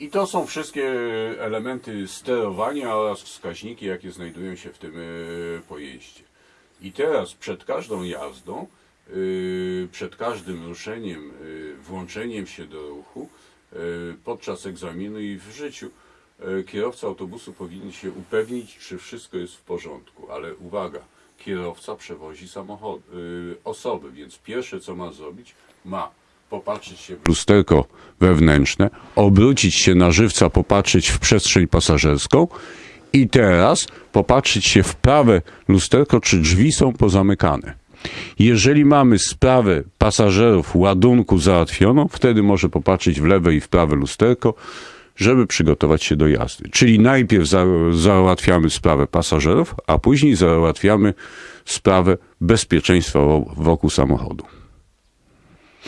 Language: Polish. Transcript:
I to są wszystkie elementy sterowania oraz wskaźniki, jakie znajdują się w tym e, pojeździe. I teraz przed każdą jazdą, e, przed każdym ruszeniem, e, włączeniem się do ruchu, podczas egzaminu i w życiu, kierowca autobusu powinien się upewnić, czy wszystko jest w porządku. Ale uwaga, kierowca przewozi samochody, osoby, więc pierwsze co ma zrobić, ma popatrzeć się w lusterko wewnętrzne, obrócić się na żywca, popatrzeć w przestrzeń pasażerską i teraz popatrzeć się w prawe lusterko, czy drzwi są pozamykane. Jeżeli mamy sprawę pasażerów ładunku załatwioną, wtedy może popatrzeć w lewe i w prawe lusterko, żeby przygotować się do jazdy. Czyli najpierw za, załatwiamy sprawę pasażerów, a później załatwiamy sprawę bezpieczeństwa wo- wokół samochodu.